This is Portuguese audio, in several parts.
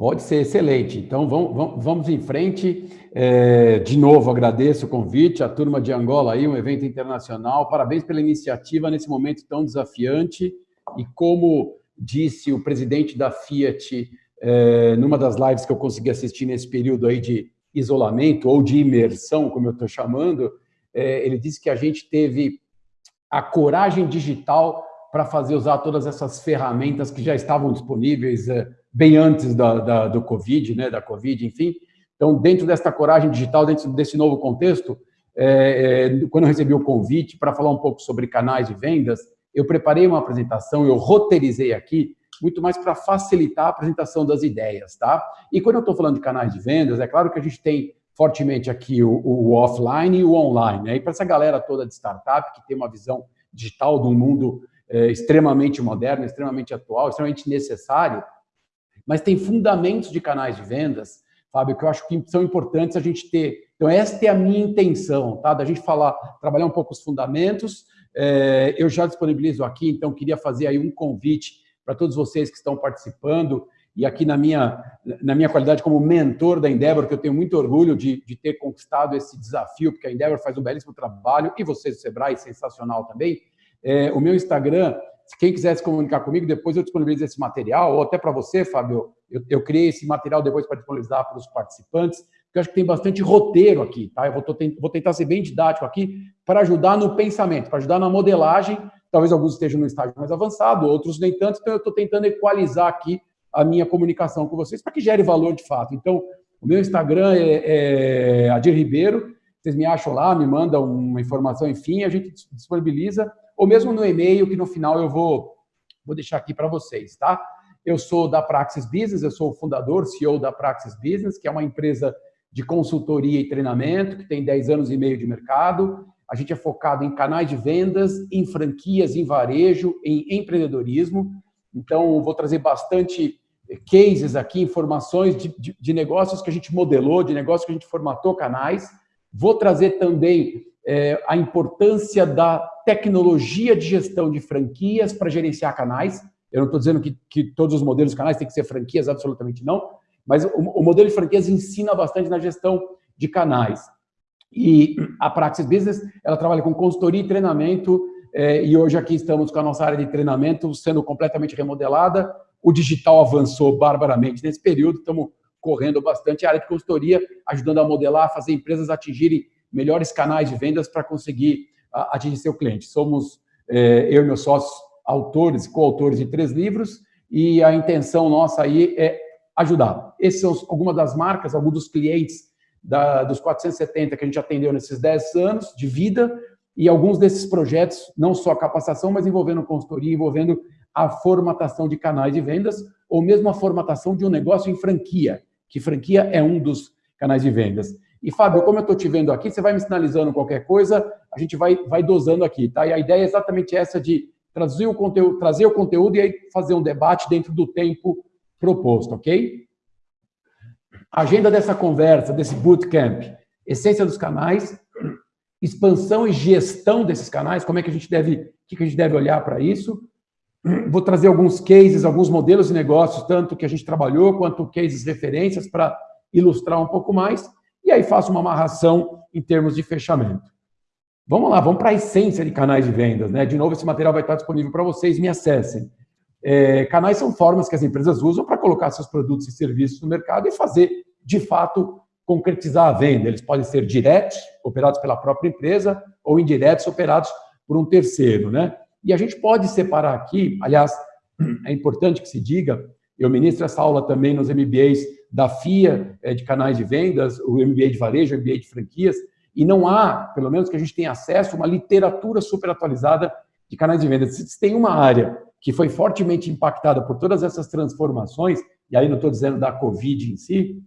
Pode ser excelente. Então, vamos, vamos em frente. É, de novo, agradeço o convite, a turma de Angola aí, um evento internacional. Parabéns pela iniciativa nesse momento tão desafiante. E como disse o presidente da Fiat, é, numa das lives que eu consegui assistir nesse período aí de isolamento ou de imersão, como eu estou chamando, é, ele disse que a gente teve a coragem digital para fazer usar todas essas ferramentas que já estavam disponíveis é, bem antes da, da, do Covid, né, da Covid, enfim. Então, dentro desta coragem digital, dentro desse novo contexto, é, é, quando eu recebi o convite para falar um pouco sobre canais de vendas, eu preparei uma apresentação, eu roteirizei aqui, muito mais para facilitar a apresentação das ideias, tá? E quando eu estou falando de canais de vendas, é claro que a gente tem fortemente aqui o, o offline e o online. Né? E para essa galera toda de startup que tem uma visão digital de um mundo é, extremamente moderno, extremamente atual, extremamente necessário, mas tem fundamentos de canais de vendas, Fábio, que eu acho que são importantes a gente ter. Então, esta é a minha intenção, tá? Da gente falar, trabalhar um pouco os fundamentos. É, eu já disponibilizo aqui, então queria fazer aí um convite para todos vocês que estão participando e aqui na minha, na minha qualidade como mentor da Endeavor, que eu tenho muito orgulho de, de ter conquistado esse desafio, porque a Endeavor faz um belíssimo trabalho, e vocês do Sebrae, sensacional também. É, o meu Instagram, quem quiser se comunicar comigo, depois eu disponibilizo esse material, ou até para você, Fábio, eu, eu, criei esse material depois para disponibilizar para os participantes, porque eu acho que tem bastante roteiro aqui, tá? Eu vou, vou tentar ser bem didático aqui para ajudar no pensamento, para ajudar na modelagem. Talvez alguns estejam no estágio mais avançado, outros nem tanto, então eu estou tentando equalizar aqui a minha comunicação com vocês para que gere valor de fato. Então, o meu Instagram é, é Adir Ribeiro, vocês me acham lá, me mandam uma informação, enfim, a gente disponibiliza, ou mesmo no e-mail, que no final eu vou, vou deixar aqui para vocês, tá? Eu sou da Praxis Business, eu sou o fundador, CEO da Praxis Business, que é uma empresa de consultoria e treinamento, que tem 10 anos e meio de mercado. A gente é focado em canais de vendas, em franquias, em varejo, em empreendedorismo. Então, vou trazer bastante cases aqui, informações de, de, de, negócios que a gente modelou, de negócios que a gente formatou canais. Vou trazer também é, a importância da tecnologia de gestão de franquias para gerenciar canais. Eu não estou dizendo que, que, todos os modelos de canais têm que ser franquias, absolutamente não, mas o, o modelo de franquias ensina bastante na gestão de canais. E a Praxis Business, ela trabalha com consultoria e treinamento, é, e hoje aqui estamos com a nossa área de treinamento sendo completamente remodelada, o digital avançou barbaramente nesse período, estamos correndo bastante. A área de consultoria ajudando a modelar, a fazer empresas atingirem melhores canais de vendas para conseguir atingir seu cliente. Somos, é, eu e meus sócios, autores e coautores de três livros, e a intenção nossa aí é ajudar. Essas são algumas das marcas, alguns dos clientes da, dos 470 que a gente atendeu nesses 10 anos de vida, e alguns desses projetos, não só capacitação, mas envolvendo consultoria, envolvendo a formatação de canais de vendas ou mesmo a formatação de um negócio em franquia, que franquia é um dos canais de vendas. E, Fábio, como eu estou te vendo aqui, você vai me sinalizando qualquer coisa, a gente vai, vai dosando aqui, tá? E a ideia é exatamente essa de trazer o conteúdo, trazer o conteúdo e aí fazer um debate dentro do tempo proposto, ok? Agenda dessa conversa, desse bootcamp, essência dos canais, expansão e gestão desses canais, como é que a gente deve, o que a gente deve olhar para isso, Vou trazer alguns cases, alguns modelos de negócios, tanto que a gente trabalhou, quanto cases referências, para ilustrar um pouco mais, e aí faço uma amarração em termos de fechamento. Vamos lá, vamos para a essência de canais de vendas. Né? De novo, esse material vai estar disponível para vocês, me acessem. É, canais são formas que as empresas usam para colocar seus produtos e serviços no mercado e fazer, de fato, concretizar a venda. Eles podem ser diretos, operados pela própria empresa, ou indiretos, operados por um terceiro. Né? E a gente pode separar aqui, aliás, é importante que se diga, eu ministro essa aula também nos MBAs da FIA, é, de canais de vendas, o MBA de varejo, o MBA de franquias, e não há, pelo menos que a gente tenha acesso, uma literatura super atualizada de canais de vendas. Se tem uma área que foi fortemente impactada por todas essas transformações, e aí não estou dizendo da Covid em si,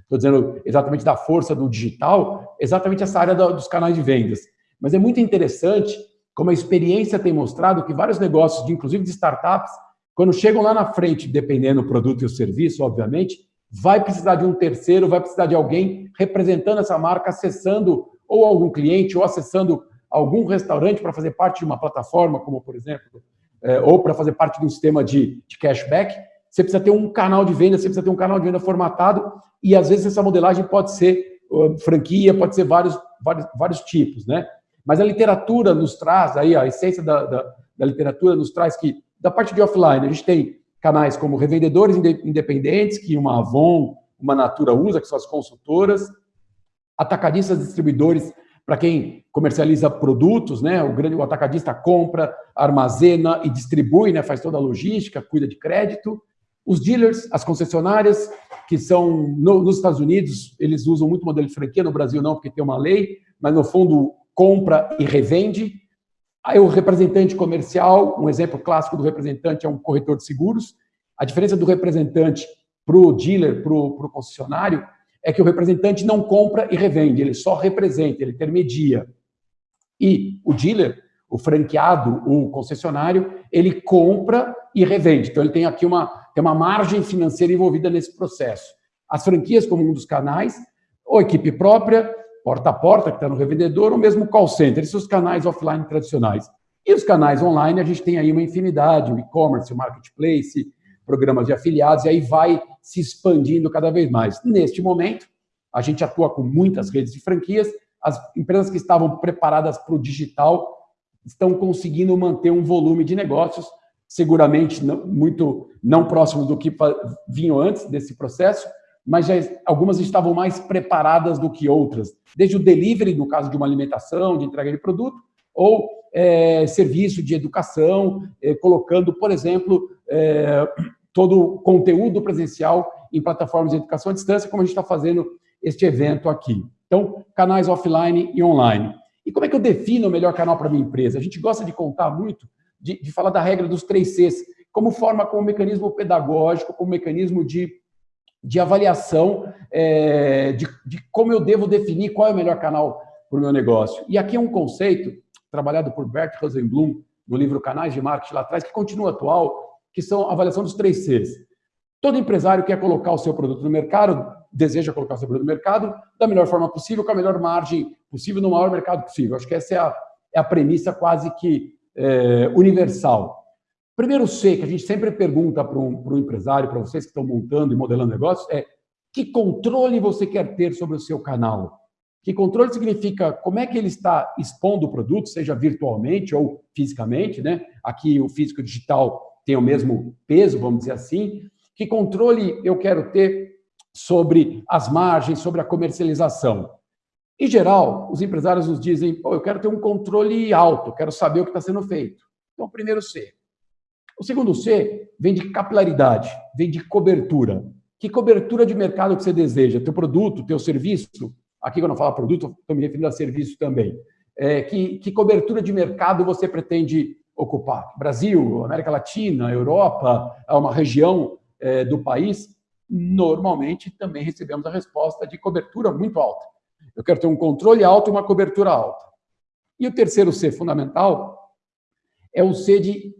estou dizendo exatamente da força do digital, exatamente essa área dos canais de vendas. Mas é muito interessante como a experiência tem mostrado que vários negócios, inclusive de startups, quando chegam lá na frente, dependendo do produto e o serviço, obviamente, vai precisar de um terceiro, vai precisar de alguém representando essa marca, acessando ou algum cliente, ou acessando algum restaurante para fazer parte de uma plataforma, como por exemplo, é, ou para fazer parte de um sistema de, de cashback. você precisa ter um canal de venda, você precisa ter um canal de venda formatado, e às vezes essa modelagem pode ser uh, franquia, pode ser vários, vários, vários tipos, né? Mas a literatura nos traz, aí a essência da, da, da literatura nos traz que, da parte de offline, a gente tem canais como revendedores independentes, que uma Avon, uma Natura usa, que são as consultoras, atacadistas distribuidores, para quem comercializa produtos, né? O grande o atacadista compra, armazena e distribui, né? Faz toda a logística, cuida de crédito. Os dealers, as concessionárias, que são no, nos Estados Unidos, eles usam muito modelo de franquia, no Brasil não, porque tem uma lei, mas no fundo compra e revende. Aí o representante comercial, um exemplo clássico do representante é um corretor de seguros. A diferença do representante para o dealer, para o concessionário, é que o representante não compra e revende, ele só representa, ele intermedia. E o dealer, o franqueado, o concessionário, ele compra e revende. Então, ele tem aqui uma, tem uma margem financeira envolvida nesse processo. As franquias, como um dos canais, ou equipe própria, porta a porta, que está no revendedor, ou mesmo call center, esses os canais offline tradicionais. E os canais online, a gente tem aí uma infinidade, o e-commerce, o marketplace, programas de afiliados, e aí vai se expandindo cada vez mais. Neste momento, a gente atua com muitas redes de franquias, as empresas que estavam preparadas para o digital estão conseguindo manter um volume de negócios, seguramente não, muito não próximo do que vinham antes desse processo, mas já, algumas estavam mais preparadas do que outras, desde o delivery, no caso de uma alimentação, de entrega de produto, ou é, serviço de educação, é, colocando, por exemplo, é, todo o conteúdo presencial em plataformas de educação à distância, como a gente está fazendo este evento aqui. Então, canais offline e online. E como é que eu defino o melhor canal para minha empresa? A gente gosta de contar muito, de, de falar da regra dos três Cs, como forma, como mecanismo pedagógico, como mecanismo de de avaliação é, de, de, como eu devo definir qual é o melhor canal para o meu negócio. E aqui é um conceito trabalhado por Bert Rosenblum no livro Canais de Marketing lá atrás, que continua atual, que são a avaliação dos três Cs. Todo empresário quer colocar o seu produto no mercado, deseja colocar o seu produto no mercado da melhor forma possível, com a melhor margem possível, no maior mercado possível. Acho que essa é a, é a premissa quase que é, universal. Primeiro C, que a gente sempre pergunta para um, para um empresário, para vocês que estão montando e modelando negócios, é que controle você quer ter sobre o seu canal? Que controle significa como é que ele está expondo o produto, seja virtualmente ou fisicamente, né? Aqui o físico e digital tem o mesmo peso, vamos dizer assim. Que controle eu quero ter sobre as margens, sobre a comercialização? Em geral, os empresários nos dizem, eu quero ter um controle alto, quero saber o que está sendo feito. Então, primeiro C, o segundo C vem de capilaridade, vem de cobertura. Que cobertura de mercado que você deseja? Teu produto, teu serviço? Aqui, quando eu falo produto, estou me referindo a serviço também. É, que, que cobertura de mercado você pretende ocupar? Brasil, América Latina, Europa, é uma região é, do país? Normalmente, também recebemos a resposta de cobertura muito alta. Eu quero ter um controle alto e uma cobertura alta. E o terceiro C fundamental é o C de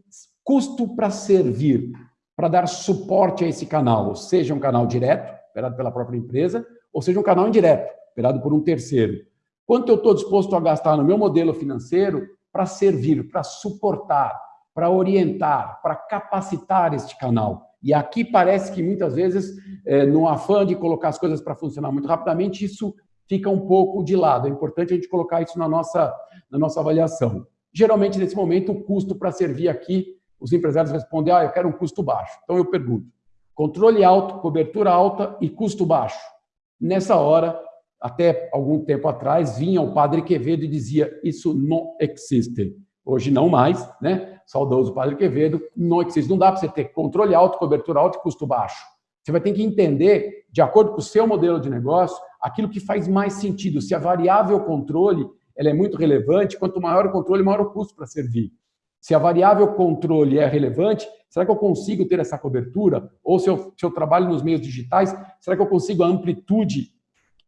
Custo para servir, para dar suporte a esse canal, seja um canal direto, operado pela própria empresa, ou seja um canal indireto, operado por um terceiro. Quanto eu estou disposto a gastar no meu modelo financeiro para servir, para suportar, para orientar, para capacitar este canal? E aqui parece que muitas vezes, é, no afã de colocar as coisas para funcionar muito rapidamente, isso fica um pouco de lado. É importante a gente colocar isso na nossa, na nossa avaliação. Geralmente, nesse momento, o custo para servir aqui os empresários respondem, ah, eu quero um custo baixo. Então eu pergunto, controle alto, cobertura alta e custo baixo. Nessa hora, até algum tempo atrás, vinha o padre Quevedo e dizia, isso não existe. Hoje não mais, né? Saudoso padre Quevedo, não existe. Não dá para você ter controle alto, cobertura alta e custo baixo. Você vai ter que entender, de acordo com o seu modelo de negócio, aquilo que faz mais sentido. Se a variável controle ela é muito relevante, quanto maior o controle, maior o custo para servir. Se a variável controle é relevante, será que eu consigo ter essa cobertura? Ou se eu, se eu trabalho nos meios digitais, será que eu consigo a amplitude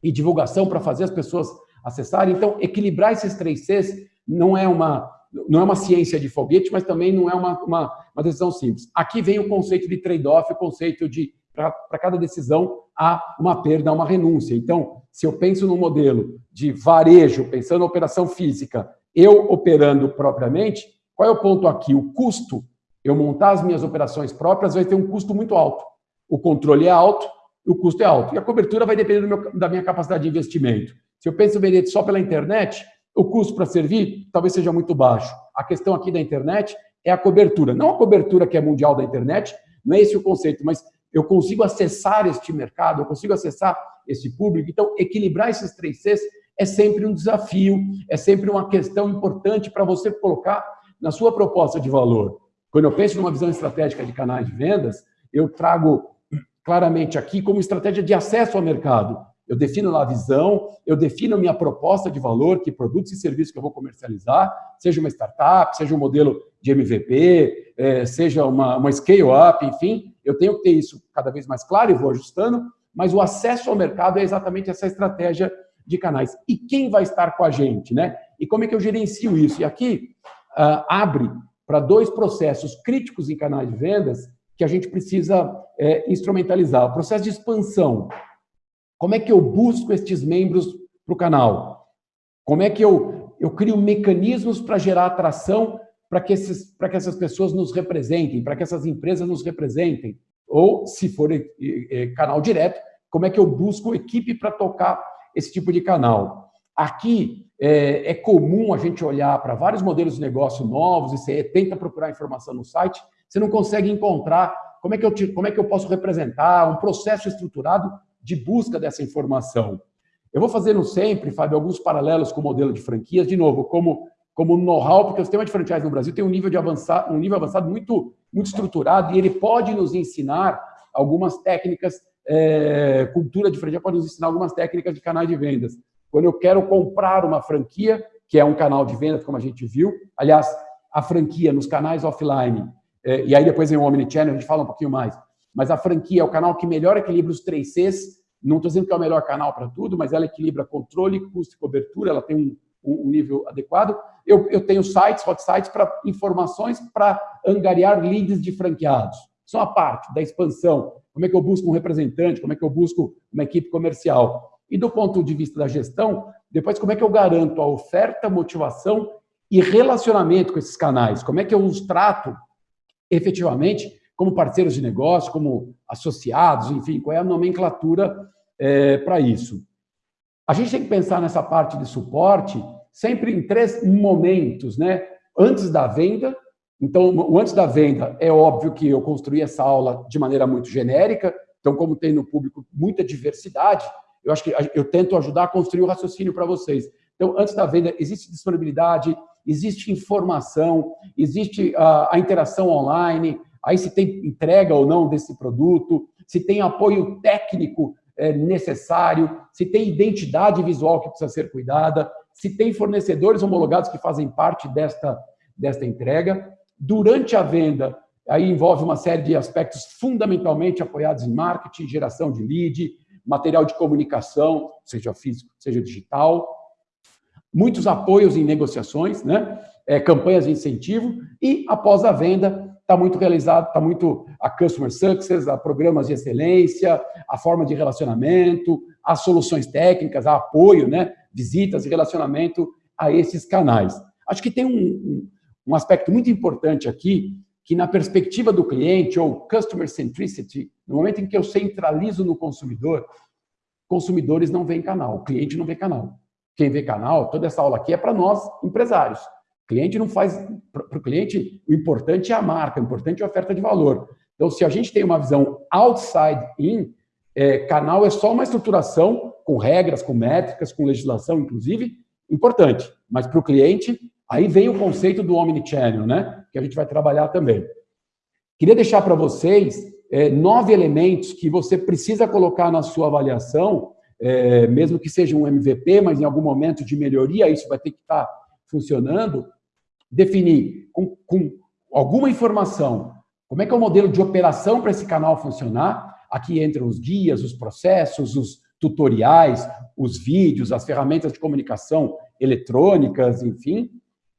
e divulgação para fazer as pessoas acessarem? Então, equilibrar esses três Cs não é uma, não é uma ciência de foguete, mas também não é uma, uma, uma decisão simples. Aqui vem o conceito de trade-off, o conceito de, para cada decisão, há uma perda, há uma renúncia. Então, se eu penso no modelo de varejo, pensando na operação física, eu operando propriamente, qual é o ponto aqui? O custo eu montar as minhas operações próprias vai ter um custo muito alto. O controle é alto, o custo é alto. E a cobertura vai depender meu, da minha capacidade de investimento. Se eu penso em vender só pela internet, o custo para servir talvez seja muito baixo. A questão aqui da internet é a cobertura. Não a cobertura que é mundial da internet, não é esse o conceito, mas eu consigo acessar este mercado, eu consigo acessar esse público. Então, equilibrar esses três Cs é sempre um desafio, é sempre uma questão importante para você colocar na sua proposta de valor. Quando eu penso numa visão estratégica de canais de vendas, eu trago claramente aqui como estratégia de acesso ao mercado. Eu defino lá a visão, eu defino a minha proposta de valor, que produtos e serviços que eu vou comercializar, seja uma startup, seja um modelo de MVP, é, seja uma, uma scale-up, enfim, eu tenho que ter isso cada vez mais claro e vou ajustando, mas o acesso ao mercado é exatamente essa estratégia de canais. E quem vai estar com a gente, né? E como é que eu gerencio isso? E aqui uh, abre para dois processos críticos em canais de vendas que a gente precisa é, instrumentalizar. O processo de expansão. Como é que eu busco estes membros para o canal? Como é que eu, eu crio mecanismos para gerar atração para que, esses, que essas pessoas nos representem, para que essas empresas nos representem? Ou, se for é, é, canal direto, como é que eu busco equipe para tocar esse tipo de canal? Aqui é, é comum a gente olhar para vários modelos de negócio novos e você tenta procurar informação no site você não consegue encontrar como é que eu, te, como é que eu posso representar um processo estruturado de busca dessa informação. Eu vou fazendo sempre, Fábio, alguns paralelos com o modelo de franquias, de novo, como, como know-how, porque o sistema de franquise no Brasil tem um nível, de avançar, um nível avançado muito, muito estruturado e ele pode nos ensinar algumas técnicas, é, cultura de franquia pode nos ensinar algumas técnicas de canais de vendas. Quando eu quero comprar uma franquia, que é um canal de vendas, como a gente viu, aliás, a franquia nos canais offline é, e aí depois vem o Omnichannel, a gente fala um pouquinho mais. Mas a franquia é o canal que melhor equilibra os três Cs. Não estou dizendo que é o melhor canal para tudo, mas ela equilibra controle, custo e cobertura, ela tem um, um, nível adequado. Eu, eu tenho sites, hot sites, para informações para angariar leads de franqueados. Só a parte da expansão. Como é que eu busco um representante, como é que eu busco uma equipe comercial. E do ponto de vista da gestão, depois como é que eu garanto a oferta, motivação e relacionamento com esses canais? Como é que eu os trato efetivamente como parceiros de negócio, como associados, enfim, qual é a nomenclatura é, para isso. A gente tem que pensar nessa parte de suporte sempre em três momentos, né? Antes da venda, então, o antes da venda, é óbvio que eu construí essa aula de maneira muito genérica, então, como tem no público muita diversidade, eu acho que eu tento ajudar a construir o raciocínio para vocês. Então, antes da venda, existe disponibilidade, existe informação, existe a, a interação online, aí se tem entrega ou não desse produto, se tem apoio técnico é, necessário, se tem identidade visual que precisa ser cuidada, se tem fornecedores homologados que fazem parte desta, desta entrega. Durante a venda, aí envolve uma série de aspectos fundamentalmente apoiados em marketing, geração de lead, material de comunicação, seja físico, seja digital, muitos apoios em negociações, né? É, campanhas de incentivo e após a venda está muito realizado, está muito a customer success, a programas de excelência, a forma de relacionamento, as soluções técnicas, a apoio, né? Visitas e relacionamento a esses canais. Acho que tem um, um aspecto muito importante aqui que na perspectiva do cliente ou customer centricity, no momento em que eu centralizo no consumidor, consumidores não veem canal, o cliente não vê canal. Quem vê canal, toda essa aula aqui é para nós, empresários. O cliente não faz... Para o cliente, o importante é a marca, o importante é a oferta de valor. Então, se a gente tem uma visão outside in, é, canal é só uma estruturação com regras, com métricas, com legislação, inclusive, importante. Mas para o cliente, aí vem o conceito do omnichannel, né? Que a gente vai trabalhar também. Queria deixar para vocês é, nove elementos que você precisa colocar na sua avaliação é, mesmo que seja um MVP, mas em algum momento de melhoria, isso vai ter que estar funcionando, definir com, com alguma informação como é que é o modelo de operação para esse canal funcionar. Aqui entram os guias, os processos, os tutoriais, os vídeos, as ferramentas de comunicação eletrônicas, enfim.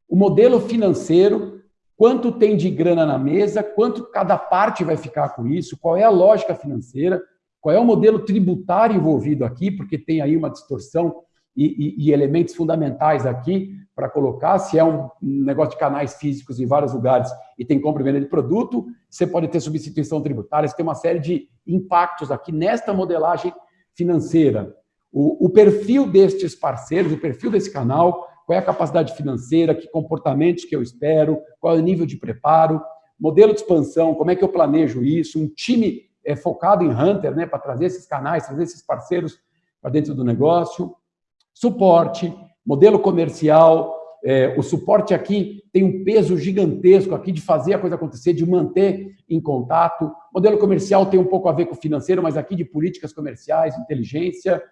O modelo financeiro, quanto tem de grana na mesa, quanto cada parte vai ficar com isso, qual é a lógica financeira, qual é o modelo tributário envolvido aqui, porque tem aí uma distorção e, e, e elementos fundamentais aqui para colocar, se é um negócio de canais físicos em vários lugares e tem compra e venda de produto, você pode ter substituição tributária, você tem uma série de impactos aqui nesta modelagem financeira. O, o perfil destes parceiros, o perfil desse canal, qual é a capacidade financeira, que comportamentos que eu espero, qual é o nível de preparo, modelo de expansão, como é que eu planejo isso, um time é, focado em Hunter, né, para trazer esses canais, trazer esses parceiros para dentro do negócio, suporte, modelo comercial, é, o suporte aqui tem um peso gigantesco aqui de fazer a coisa acontecer, de manter em contato. Modelo comercial tem um pouco a ver com financeiro, mas aqui de políticas comerciais, inteligência.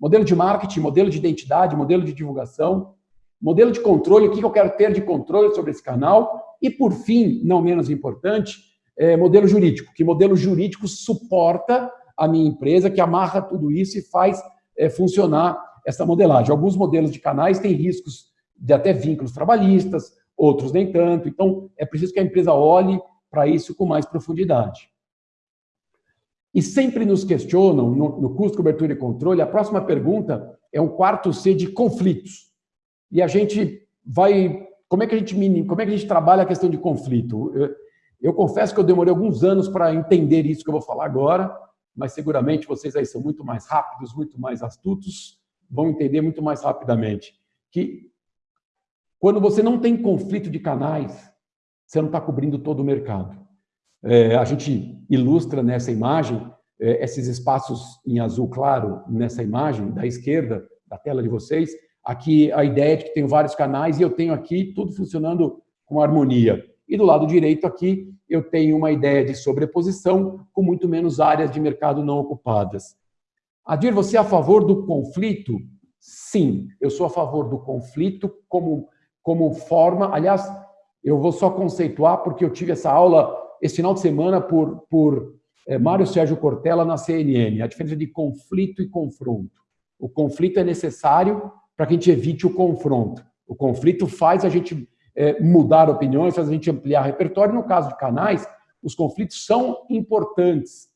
Modelo de marketing, modelo de identidade, modelo de divulgação. Modelo de controle, o que eu quero ter de controle sobre esse canal. E, por fim, não menos importante, é, modelo jurídico. Que modelo jurídico suporta a minha empresa, que amarra tudo isso e faz é, funcionar essa modelagem. Alguns modelos de canais têm riscos de até vínculos trabalhistas, outros nem tanto. Então, é preciso que a empresa olhe para isso com mais profundidade. E sempre nos questionam, no, no custo, cobertura e controle, a próxima pergunta é um quarto C de conflitos. E a gente vai... Como é que a gente, como é que a gente trabalha a questão de conflito? Eu, eu confesso que eu demorei alguns anos para entender isso que eu vou falar agora, mas seguramente vocês aí são muito mais rápidos, muito mais astutos, vão entender muito mais rapidamente que quando você não tem conflito de canais, você não está cobrindo todo o mercado. É, a gente ilustra nessa imagem é, esses espaços em azul claro nessa imagem da esquerda da tela de vocês. Aqui a ideia é de que tenho vários canais e eu tenho aqui tudo funcionando com harmonia. E do lado direito aqui eu tenho uma ideia de sobreposição com muito menos áreas de mercado não ocupadas. Adir, você é a favor do conflito? Sim, eu sou a favor do conflito como, como forma. Aliás, eu vou só conceituar, porque eu tive essa aula esse final de semana por, por é, Mário Sérgio Cortella na CNN, a diferença de conflito e confronto. O conflito é necessário para que a gente evite o confronto. O conflito faz a gente é, mudar opiniões, faz a gente ampliar repertório. No caso de canais, os conflitos são importantes.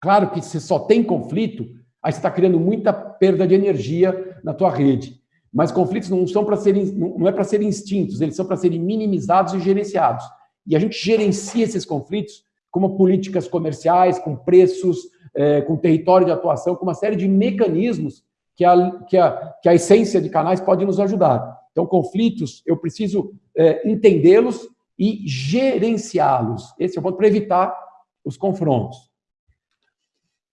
Claro que se só tem conflito, Aí você está criando muita perda de energia na tua rede. Mas conflitos não são para serem, não é para serem extintos, eles são para serem minimizados e gerenciados. E a gente gerencia esses conflitos como políticas comerciais, com preços, é, com território de atuação, com uma série de mecanismos que a, que a, que a essência de canais pode nos ajudar. Então, conflitos, eu preciso é, entendê-los e gerenciá-los. Esse é o ponto para evitar os confrontos.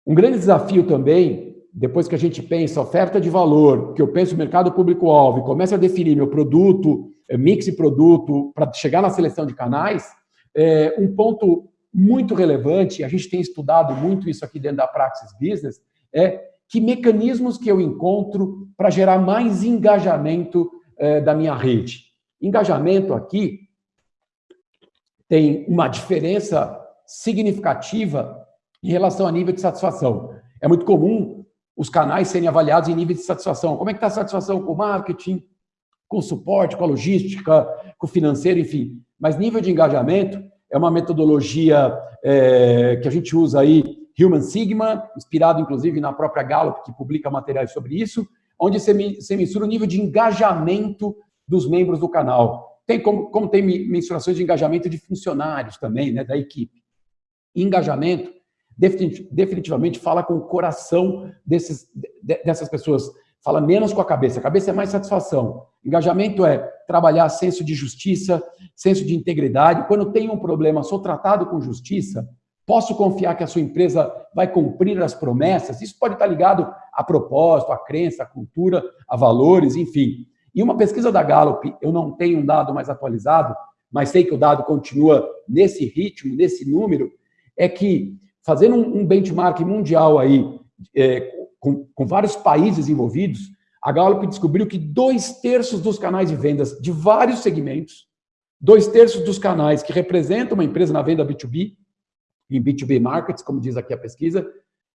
Um grande desafio também, depois que a gente pensa oferta de valor, que eu penso o mercado público-alvo e começo a definir meu produto, eh, mix de produto, para chegar na seleção de canais, é, um ponto muito relevante, a gente tem estudado muito isso aqui dentro da Praxis Business, é que mecanismos que eu encontro para gerar mais engajamento é, da minha rede. Engajamento aqui tem uma diferença significativa em relação a nível de satisfação. É muito comum os canais serem avaliados em nível de satisfação. Como é que está a satisfação com o marketing, com o suporte, com a logística, com o financeiro, enfim. Mas nível de engajamento é uma metodologia é, que a gente usa aí, Human Sigma, inspirado inclusive na própria Gallup, que publica materiais sobre isso, onde você, mensura o nível de engajamento dos membros do canal. Tem como, como tem mensurações de engajamento de funcionários também, né, da equipe. Engajamento definitivamente fala com o coração desses, dessas pessoas, fala menos com a cabeça. A cabeça é mais satisfação. Engajamento é trabalhar senso de justiça, senso de integridade. Quando tem um problema, sou tratado com justiça, posso confiar que a sua empresa vai cumprir as promessas. Isso pode estar ligado a propósito, a crença, a cultura, a valores, enfim. E uma pesquisa da Gallup, eu não tenho um dado mais atualizado, mas sei que o dado continua nesse ritmo, nesse número, é que fazendo um, benchmark mundial aí, é, com, com vários países envolvidos, a Gallup descobriu que dois terços dos canais de vendas de vários segmentos, dois terços dos canais que representam uma empresa na venda B2B, em B2B markets, como diz aqui a pesquisa,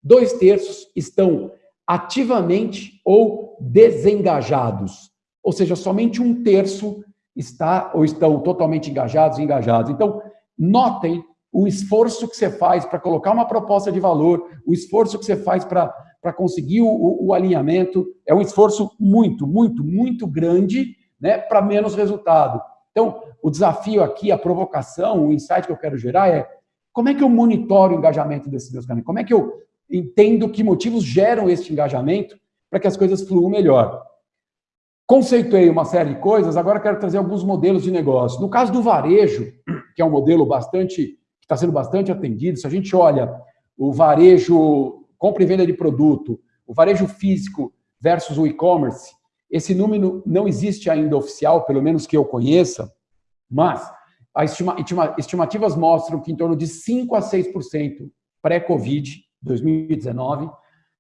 dois terços estão ativamente ou desengajados. Ou seja, somente um terço está ou estão totalmente engajados e engajados. Então, notem o esforço que você faz para colocar uma proposta de valor, o esforço que você faz para conseguir o, o, alinhamento, é um esforço muito, muito, muito grande, né, para menos resultado. Então, o desafio aqui, a provocação, o insight que eu quero gerar é como é que eu monitoro o engajamento desses meus canais? Como é que eu entendo que motivos geram este engajamento para que as coisas fluam melhor? Conceituei uma série de coisas, agora quero trazer alguns modelos de negócio. No caso do varejo, que é um modelo bastante, que está sendo bastante atendido, se a gente olha o varejo, compra e venda de produto, o varejo físico versus o e-commerce, esse número não existe ainda oficial, pelo menos que eu conheça, mas as estima, estimativas mostram que em torno de 5 a 6% pré-Covid, 2019,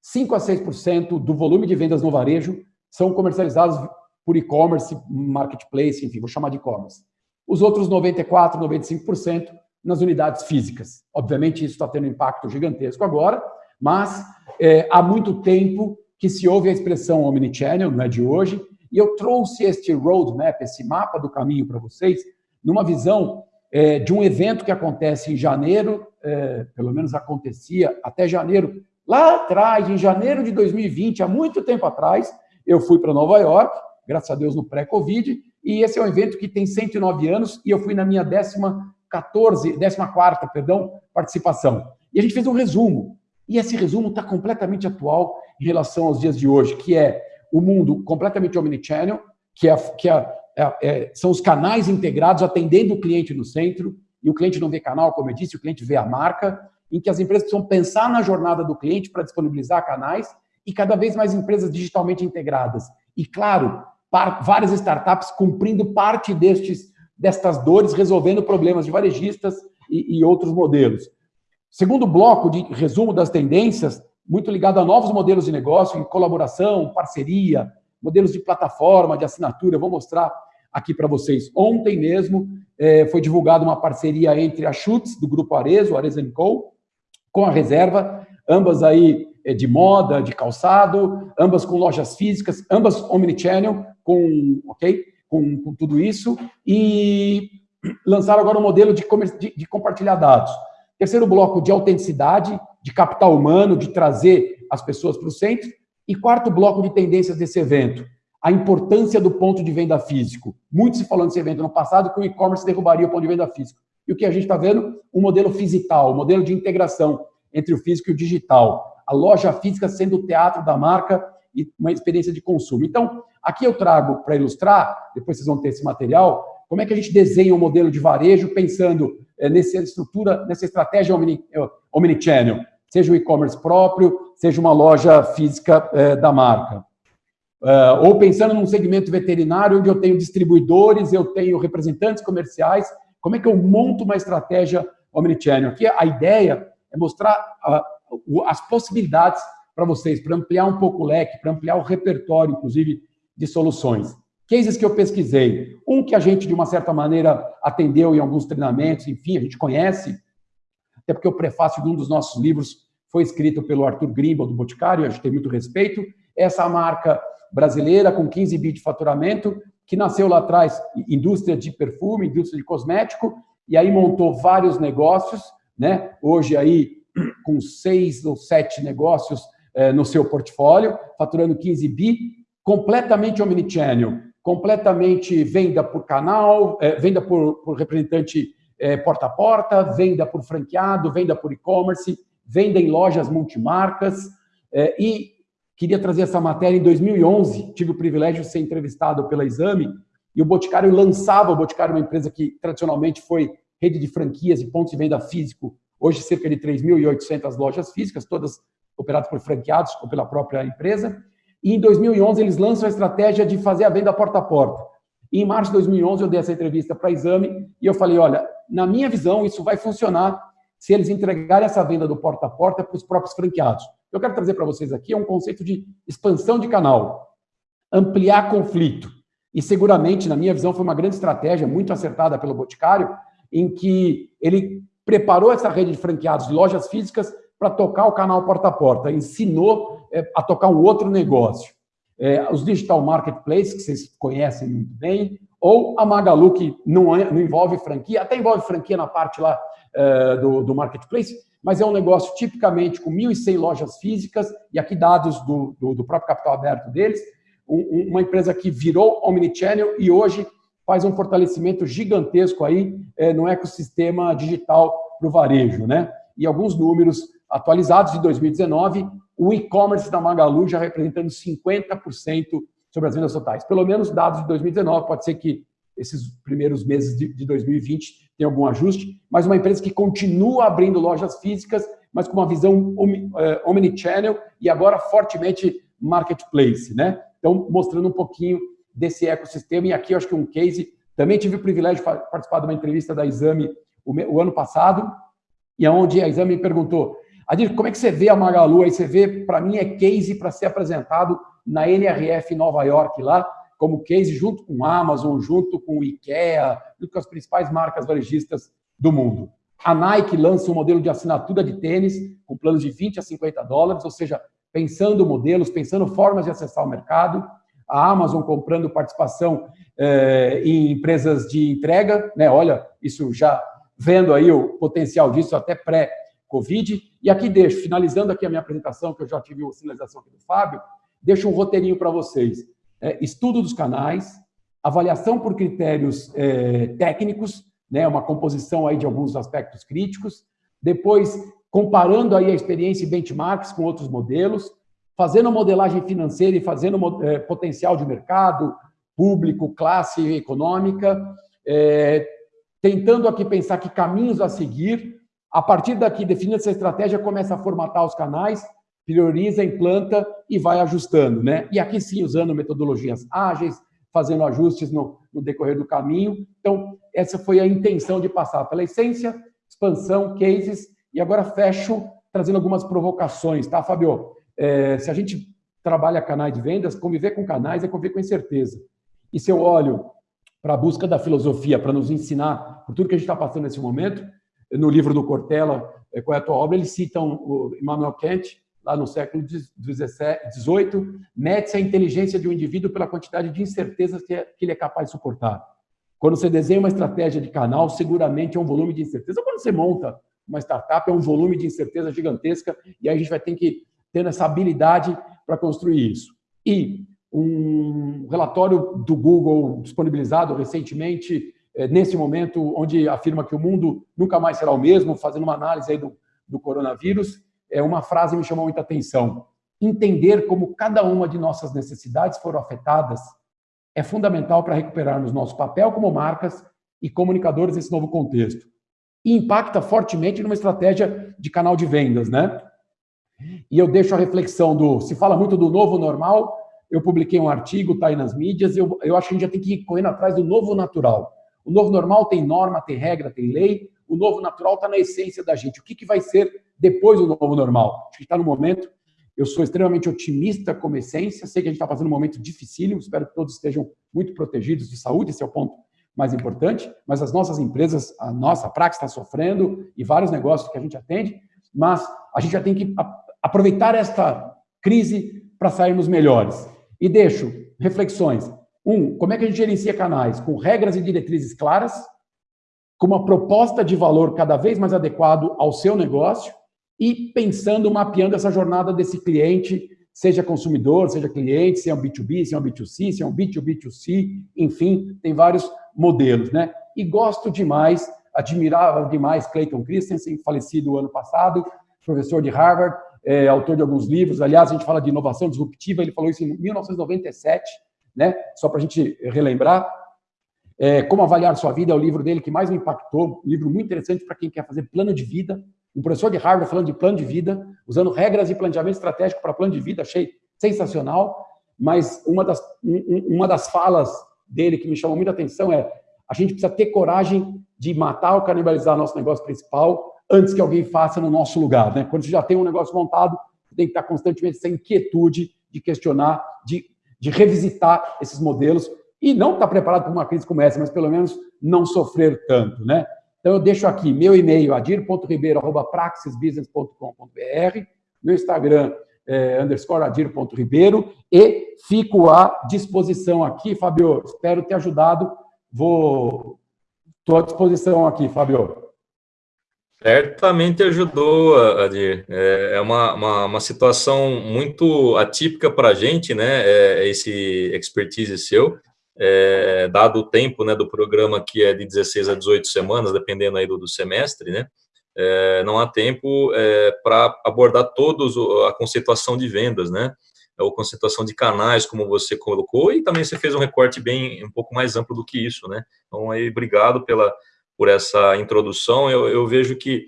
5 a 6% do volume de vendas no varejo são comercializados por e-commerce, marketplace, enfim, vou chamar de e-commerce. Os outros 94, 95% nas unidades físicas. Obviamente, isso está tendo um impacto gigantesco agora, mas é, há muito tempo que se ouve a expressão omnichannel, não é de hoje, e eu trouxe este roadmap, esse mapa do caminho para vocês, numa visão é, de um evento que acontece em janeiro, é, pelo menos acontecia até janeiro, lá atrás, em janeiro de 2020, há muito tempo atrás, eu fui para Nova York, graças a Deus no pré-Covid, e esse é um evento que tem 109 anos, e eu fui na minha décima 14, 14 perdão, participação. E a gente fez um resumo. E esse resumo está completamente atual em relação aos dias de hoje, que é o mundo completamente omnichannel, que, é, que é, é, é, são os canais integrados atendendo o cliente no centro, e o cliente não vê canal, como eu disse, o cliente vê a marca, em que as empresas precisam pensar na jornada do cliente para disponibilizar canais, e cada vez mais empresas digitalmente integradas. E, claro, várias startups cumprindo parte destes destas dores, resolvendo problemas de varejistas e, e outros modelos. Segundo bloco de resumo das tendências, muito ligado a novos modelos de negócio, em colaboração, parceria, modelos de plataforma, de assinatura. Eu vou mostrar aqui para vocês. Ontem mesmo é, foi divulgada uma parceria entre a Schutz, do Grupo Arezo, Arezzo Co., com a Reserva, ambas aí é, de moda, de calçado, ambas com lojas físicas, ambas omnichannel, com, ok? com, com tudo isso e lançaram agora um modelo de, de, de compartilhar dados. Terceiro bloco, de autenticidade, de capital humano, de trazer as pessoas para o centro. E quarto bloco de tendências desse evento, a importância do ponto de venda físico. Muito se falou nesse evento no passado que o e-commerce derrubaria o ponto de venda físico. E o que a gente está vendo? Um modelo fisical, um modelo de integração entre o físico e o digital. A loja física sendo o teatro da marca e uma experiência de consumo. Então, aqui eu trago para ilustrar, depois vocês vão ter esse material, como é que a gente desenha um modelo de varejo pensando é, nessa estrutura, nessa estratégia eh, omnichannel, seja o e-commerce próprio, seja uma loja física é, da marca. Uh, ou pensando num segmento veterinário, onde eu tenho distribuidores, eu tenho representantes comerciais, como é que eu monto uma estratégia omnichannel? Aqui a ideia é mostrar uh, as possibilidades para vocês, para ampliar um pouco o leque, para ampliar o repertório, inclusive, de soluções. Cases que eu pesquisei. Um que a gente, de uma certa maneira, atendeu em alguns treinamentos, enfim, a gente conhece, até porque o prefácio de um dos nossos livros foi escrito pelo Arthur Grimble, do Boticário, a gente tem muito respeito. Essa marca brasileira, com 15 bi de faturamento, que nasceu lá atrás, indústria de perfume, indústria de cosmético, e aí montou vários negócios, né? Hoje aí, com seis ou sete negócios é, no seu portfólio, faturando 15 bi, completamente omnichannel, completamente venda por canal, é, venda por, por representante é, porta a porta, venda por franqueado, venda por e-commerce, venda em lojas multimarcas. e queria trazer essa matéria em 2011, tive o privilégio de ser entrevistado pela Exame, e o Boticário lançava, o Boticário é uma empresa que tradicionalmente foi rede de franquias e pontos de venda físico, hoje cerca de 3.800 lojas físicas, todas operados por franqueados ou pela própria empresa. E em 2011 eles lançam a estratégia de fazer a venda porta a porta. E em março de 2011 eu dei essa entrevista para Exame e eu falei, olha, na minha visão isso vai funcionar se eles entregarem essa venda do porta a porta para os próprios franqueados. Eu quero trazer para vocês aqui é um conceito de expansão de canal, ampliar conflito. E seguramente, na minha visão, foi uma grande estratégia, muito acertada pelo Boticário, em que ele preparou essa rede de franqueados de lojas físicas para tocar o canal porta a porta, ensinou é, a tocar um outro negócio. É, os digital marketplaces, que vocês conhecem muito bem, ou a Magalu, que não, é, não envolve franquia, até envolve franquia na parte lá é, do, do, marketplace, mas é um negócio tipicamente com 1.100 lojas físicas, e aqui dados do, do, do próprio capital aberto deles, um, uma empresa que virou omnichannel e hoje faz um fortalecimento gigantesco aí é, no ecossistema digital para o varejo, né? E alguns números atualizados de 2019, o e-commerce da Magalu já representando 50% sobre as vendas totais. Pelo menos dados de 2019, pode ser que esses primeiros meses de, de 2020 tenha algum ajuste, mas uma empresa que continua abrindo lojas físicas, mas com uma visão é, omnichannel e agora fortemente marketplace, né? Então, mostrando um pouquinho desse ecossistema. E aqui eu acho que um case, também tive o privilégio de participar de uma entrevista da Exame o, o ano passado, e onde a Exame me perguntou, Adir, como é que você vê a Magalu? Aí você vê, para mim, é case para ser apresentado na NRF Nova York lá, como case junto com a Amazon, junto com o IKEA, junto com as principais marcas varejistas do mundo. A Nike lança um modelo de assinatura de tênis com planos de 20 a 50 dólares, ou seja, pensando modelos, pensando formas de acessar o mercado. A Amazon comprando participação eh, em empresas de entrega, né? Olha, isso já vendo aí o potencial disso até pré-Covid. E aqui deixo, finalizando aqui a minha apresentação, que eu já tive a sinalização aqui do Fábio, deixo um roteirinho para vocês. É, estudo dos canais, avaliação por critérios é, técnicos, né, uma composição aí de alguns aspectos críticos, depois comparando aí a experiência e benchmarks com outros modelos, fazendo modelagem financeira e fazendo é, potencial de mercado, público, classe econômica, é, tentando aqui pensar que caminhos a seguir, a partir daqui, definindo essa estratégia, começa a formatar os canais, prioriza, implanta e vai ajustando. Né? E aqui sim, usando metodologias ágeis, fazendo ajustes no, no decorrer do caminho. Então, essa foi a intenção de passar pela essência, expansão, cases, e agora fecho trazendo algumas provocações, tá, Fabio? É, se a gente trabalha canais de vendas, conviver com canais é conviver com incerteza. E se eu olho para a busca da filosofia, para nos ensinar por tudo que a gente está passando nesse momento, no livro do Cortella, é, Qual é a tua obra, eles citam o Immanuel Kant, lá no século XVIII, mede-se a inteligência de um indivíduo pela quantidade de incertezas que ele é capaz de suportar. Quando você desenha uma estratégia de canal, seguramente é um volume de incerteza. Quando você monta uma startup, é um volume de incerteza gigantesca, e aí a gente vai ter que ter essa habilidade para construir isso. E um relatório do Google disponibilizado recentemente, eh, nesse momento, onde afirma que o mundo nunca mais será o mesmo, fazendo uma análise aí do, do coronavírus, é uma frase me chamou muita atenção. Entender como cada uma de nossas necessidades foram afetadas é fundamental para recuperarmos nosso papel como marcas e comunicadores nesse novo contexto. E impacta fortemente numa estratégia de canal de vendas, né? E eu deixo a reflexão do... Se fala muito do novo normal, eu publiquei um artigo, está aí nas mídias, eu, eu acho que a gente já tem que ir correndo atrás do novo natural. O novo normal tem norma, tem regra, tem lei, o novo natural está na essência da gente. O que, que vai ser depois do novo normal? Acho que está no momento. Eu sou extremamente otimista como essência, sei que a gente está fazendo um momento dificílimo, espero que todos estejam muito protegidos de saúde, esse é o ponto mais importante, mas as nossas empresas, a nossa Prax está sofrendo e vários negócios que a gente atende, mas a gente já tem que aproveitar esta crise para sairmos melhores. E deixo reflexões. Um, como é que a gente gerencia canais? Com regras e diretrizes claras, com uma proposta de valor cada vez mais adequado ao seu negócio e pensando, mapeando essa jornada desse cliente, seja consumidor, seja cliente, se é um B2B, se é um B2C, se é um B2B2C, enfim, tem vários modelos, né? E gosto demais, admirava demais Clayton Christensen, falecido ano passado, professor de Harvard, é, autor de alguns livros, aliás, a gente fala de inovação disruptiva, ele falou isso em 1997, né? Só para a gente relembrar, é, Como Avaliar Sua Vida é o livro dele que mais me impactou, um livro muito interessante para quem quer fazer plano de vida. Um professor de Harvard falando de plano de vida, usando regras de planejamento estratégico para plano de vida, achei sensacional. Mas uma das, uma das falas dele que me chamou muita atenção é a gente precisa ter coragem de matar ou canibalizar nosso negócio principal antes que alguém faça no nosso lugar. Né? Quando você já tem um negócio montado, tem que estar constantemente essa inquietude de questionar, de, de revisitar esses modelos e não estar preparado para uma crise como essa, mas pelo menos não sofrer tanto, né? Então eu deixo aqui meu e-mail, adir.ribeiro.praxisbusiness.com.br, meu Instagram, é, underscore adir.ribeiro, e fico à disposição aqui, Fabio, espero ter ajudado, vou... Estou à disposição aqui, Fabio. Certamente ajudou, Adir. É, é uma, uma, uma situação muito atípica para a gente, né? É, esse expertise seu, é, dado o tempo né, do programa que é de 16 a 18 semanas, dependendo aí do, do semestre, né? É, não há tempo é, para abordar todos a conceituação de vendas, né? Ou conceituação de canais, como você colocou, e também você fez um recorte bem um pouco mais amplo do que isso, né? Então, aí, obrigado pela por essa introdução. Eu, eu vejo que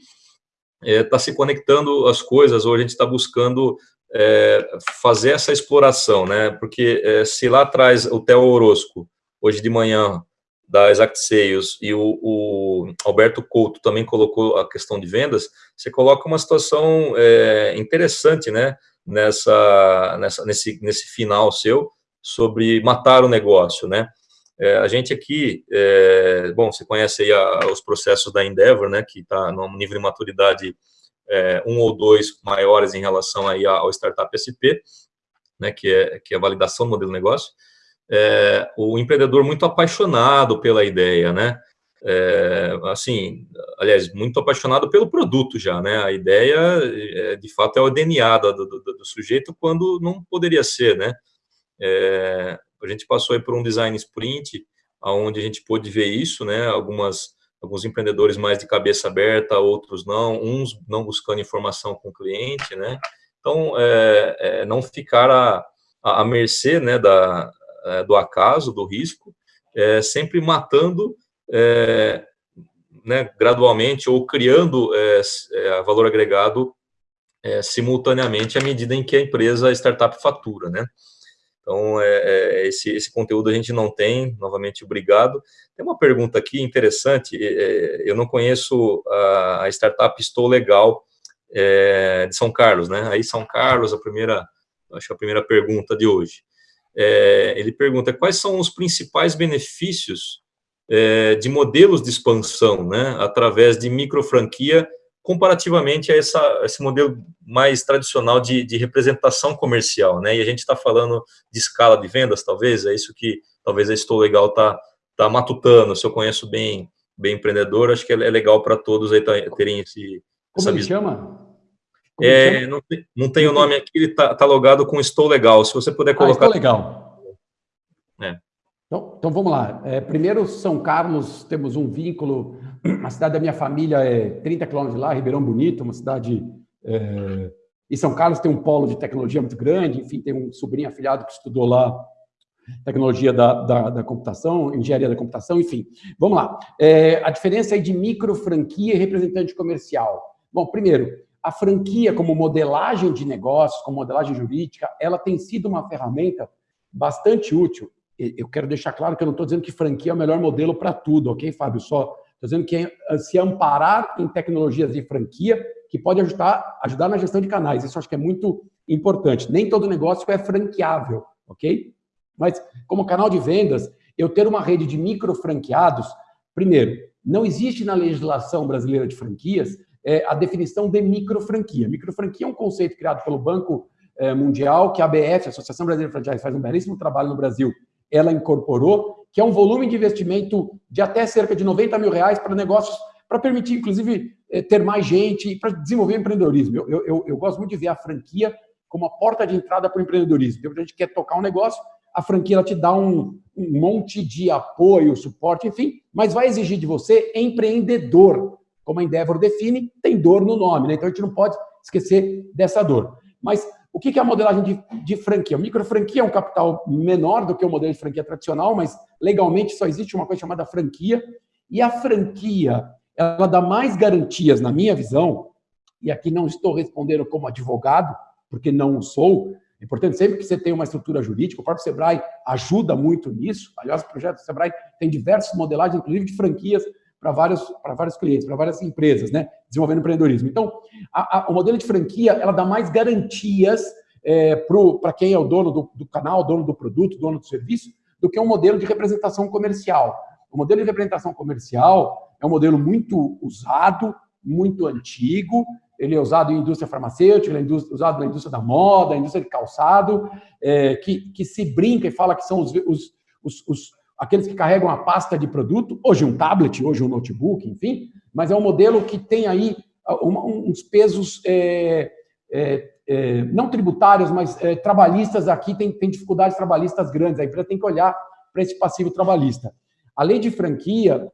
está é, tá se conectando as coisas, ou a gente está buscando é, fazer essa exploração, né? Porque é, se lá atrás o Theo Orozco, hoje de manhã, da Exact Sales, e o, o, Alberto Couto também colocou a questão de vendas, você coloca uma situação é, interessante, né? Nessa, nessa, nesse, nesse final seu, sobre matar o negócio, né? É, a gente aqui, é, bom, você conhece aí a, os processos da Endeavor, né, que está num nível de maturidade é, um ou dois maiores em relação aí ao Startup SP, né, que é, que é a validação do modelo de negócio. É, o empreendedor muito apaixonado pela ideia, né, é, assim, aliás, muito apaixonado pelo produto já, né, a ideia, é, de fato, é o DNA do, do, do, sujeito quando não poderia ser, né, é, a gente passou aí por um design sprint, onde a gente pôde ver isso, né? Algumas, alguns empreendedores mais de cabeça aberta, outros não, uns não buscando informação com o cliente, né? Então, é, é, não ficar à, à mercê né, da, é, do acaso, do risco, é, sempre matando é, né, gradualmente ou criando é, valor agregado simultaneamente à medida em que a empresa, a startup fatura, né? Então, é, é, esse, esse conteúdo a gente não tem, novamente, obrigado. Tem uma pergunta aqui interessante, é, eu não conheço a, a startup Estou Legal é, de São Carlos, né? Aí, São Carlos, a primeira, acho que a primeira pergunta de hoje. É, ele pergunta, quais são os principais benefícios é, de modelos de expansão, né? Através de micro franquia comparativamente a essa, esse modelo mais tradicional de, de representação comercial, né? E a gente está falando de escala de vendas, talvez, é isso que talvez a Estou Legal está tá matutando. Se eu conheço bem, bem empreendedor, acho que é legal para todos aí terem esse. Como ele chama? Como é, chama? Não, tem, não tem o nome aqui, ele está tá logado com Estou Legal. Se você puder colocar. Ah, estou Legal. É. Então, então vamos lá. É, primeiro, São Carlos, temos um vínculo. A cidade da minha família é 30 quilômetros de lá, Ribeirão Bonito, uma cidade. É, e São Carlos tem um polo de tecnologia muito grande, enfim, tem um sobrinho afilhado que estudou lá tecnologia da, da, da computação, engenharia da computação, enfim. Vamos lá. É, a diferença aí de micro franquia e representante comercial. Bom, primeiro, a franquia como modelagem de negócios, como modelagem jurídica, ela tem sido uma ferramenta bastante útil eu quero deixar claro que eu não estou dizendo que franquia é o melhor modelo para tudo, ok, Fábio? Só estou dizendo que é se amparar em tecnologias de franquia que pode ajudar, ajudar na gestão de canais. Isso acho que é muito importante. Nem todo negócio é franqueável, ok? Mas, como canal de vendas, eu ter uma rede de micro franqueados, primeiro, não existe na legislação brasileira de franquias é, a definição de micro franquia. Micro franquia é um conceito criado pelo Banco é, Mundial, que a ABF, a Associação Brasileira de Franquia, faz um belíssimo trabalho no Brasil ela incorporou, que é um volume de investimento de até cerca de 90 mil reais para negócios, para permitir, inclusive, eh, ter mais gente, para desenvolver empreendedorismo. Eu, eu, eu, gosto muito de ver a franquia como a porta de entrada para o empreendedorismo. Então, a gente quer tocar um negócio, a franquia ela te dá um, um monte de apoio, suporte, enfim, mas vai exigir de você empreendedor. Como a Endeavor define, tem dor no nome, né? Então a gente não pode esquecer dessa dor. Mas o que é a modelagem de, de franquia? O micro franquia é um capital menor do que o modelo de franquia tradicional, mas legalmente só existe uma coisa chamada franquia. E a franquia, ela dá mais garantias, na minha visão, e aqui não estou respondendo como advogado, porque não sou. É importante sempre que você tenha uma estrutura jurídica, o próprio Sebrae ajuda muito nisso. Aliás, o projeto do Sebrae tem diversas modelagens, inclusive de franquias, para vários, vários clientes, para várias empresas, né? Desenvolvendo empreendedorismo. Então, a, a, o modelo de franquia, ela dá mais garantias é, para quem é o dono do, do canal, dono do produto, dono do serviço, do que um modelo de representação comercial. O modelo de representação comercial é um modelo muito usado, muito antigo, ele é usado em indústria farmacêutica, ele é usado na indústria da moda, indústria de calçado, é, que, que se brinca e fala que são os, os, os aqueles que carregam a pasta de produto, hoje um tablet, hoje um notebook, enfim, mas é um modelo que tem aí uns pesos é, é, é, não tributários, mas é, trabalhistas aqui, tem, tem dificuldades trabalhistas grandes, a empresa tem que olhar para esse passivo trabalhista. A lei de franquia,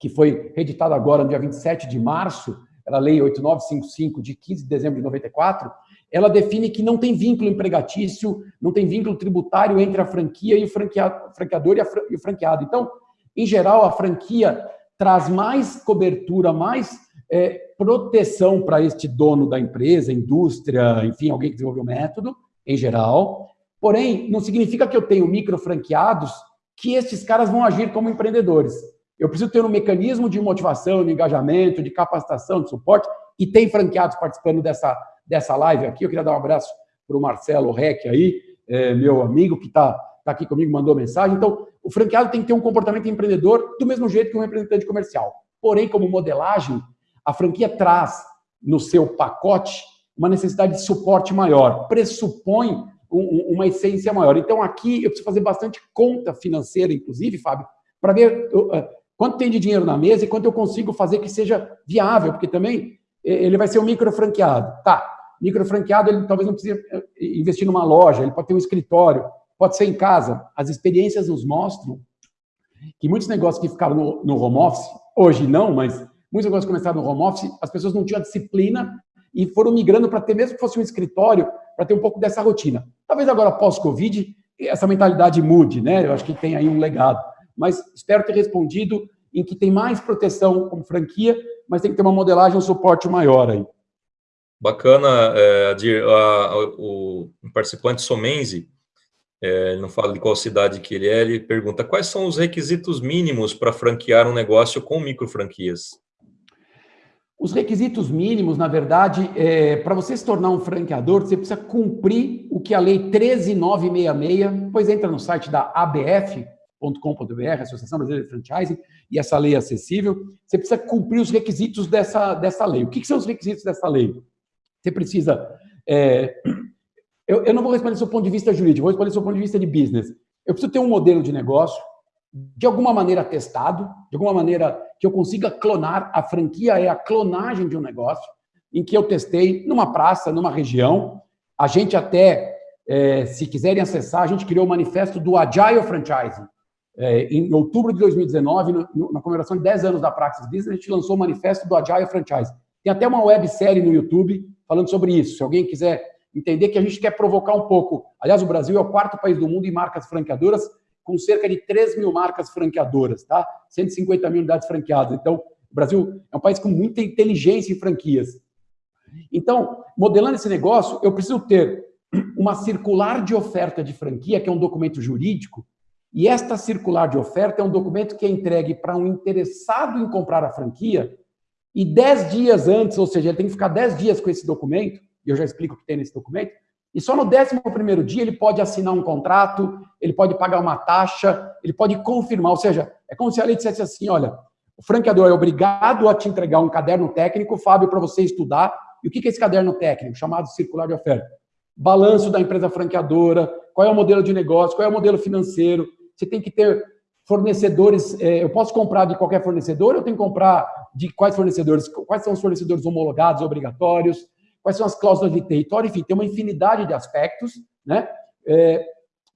que foi reeditada agora no dia 27 de março, era a lei 8955 de 15 de dezembro de 94, ela define que não tem vínculo empregatício, não tem vínculo tributário entre a franquia e o franqueado, franqueador e, o franqueado. Então, em geral, a franquia traz mais cobertura, mais é, proteção para este dono da empresa, indústria, enfim, alguém que desenvolveu o método, em geral. Porém, não significa que eu tenho micro franqueados que estes caras vão agir como empreendedores. Eu preciso ter um mecanismo de motivação, de engajamento, de capacitação, de suporte, e tem franqueados participando dessa, dessa live aqui. Eu queria dar um abraço para o Marcelo Reck aí, é, meu amigo que está tá aqui comigo, mandou mensagem. Então, o franqueado tem que ter um comportamento empreendedor do mesmo jeito que um representante comercial. Porém, como modelagem, a franquia traz no seu pacote uma necessidade de suporte maior, pressupõe um, uma essência maior. Então, aqui eu preciso fazer bastante conta financeira, inclusive, Fábio, para ver uh, quanto tem de dinheiro na mesa e quanto eu consigo fazer que seja viável, porque também ele vai ser um micro franqueado. Tá, micro franqueado, ele talvez não precise investir numa loja, ele pode ter um escritório, pode ser em casa. As experiências nos mostram que muitos negócios que ficaram no, no home office, hoje não, mas muitos negócios que começaram no home office, as pessoas não tinham a disciplina e foram migrando para ter, mesmo que fosse um escritório, para ter um pouco dessa rotina. Talvez agora, pós-Covid, essa mentalidade mude, né? Eu acho que tem aí um legado. Mas espero ter respondido em que tem mais proteção como franquia, mas tem que ter uma modelagem, um suporte maior aí. Bacana, é, Adir. A, o participante Somenzi, é, não fala de qual cidade que ele é, ele pergunta quais são os requisitos mínimos para franquear um negócio com micro franquias? Os requisitos mínimos, na verdade, é, para você se tornar um franqueador, você precisa cumprir o que a Lei 13966, depois entra no site da ABF, .com.br, Associação Brasileira de Franchising, e essa lei é acessível, você precisa cumprir os requisitos dessa, dessa lei. O que, que são os requisitos dessa lei? Você precisa... É, eu, eu não vou responder do seu ponto de vista jurídico, vou responder do seu ponto de vista de business. Eu preciso ter um modelo de negócio, de alguma maneira testado, de alguma maneira que eu consiga clonar, a franquia é a clonagem de um negócio, em que eu testei numa praça, numa região, a gente até, é, se quiserem acessar, a gente criou o manifesto do Agile Franchising, é, em outubro de 2019, no, na comemoração de 10 anos da Praxis Business, a gente lançou o manifesto do Agile Franchise. Tem até uma websérie no YouTube falando sobre isso. Se alguém quiser entender que a gente quer provocar um pouco. Aliás, o Brasil é o quarto país do mundo em marcas franqueadoras, com cerca de 3 mil marcas franqueadoras, tá? 150 mil unidades franqueadas. Então, o Brasil é um país com muita inteligência em franquias. Então, modelando esse negócio, eu preciso ter uma circular de oferta de franquia, que é um documento jurídico, e esta circular de oferta é um documento que é entregue para um interessado em comprar a franquia e dez dias antes, ou seja, ele tem que ficar dez dias com esse documento, e eu já explico o que tem nesse documento, e só no décimo primeiro dia ele pode assinar um contrato, ele pode pagar uma taxa, ele pode confirmar, ou seja, é como se a lei dissesse assim, olha, o franqueador é obrigado a te entregar um caderno técnico, Fábio, para você estudar, e o que é esse caderno técnico, chamado circular de oferta? Balanço da empresa franqueadora, qual é o modelo de negócio, qual é o modelo financeiro, você tem que ter fornecedores, é, eu posso comprar de qualquer fornecedor, eu tenho que comprar de quais fornecedores, quais são os fornecedores homologados, obrigatórios, quais são as cláusulas de território, enfim, tem uma infinidade de aspectos, né? É,